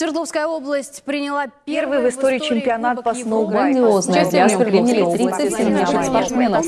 Свердловская область приняла первый в истории чемпионат по сноуборду. Грандиозное для приняли 37 наших спортсменов.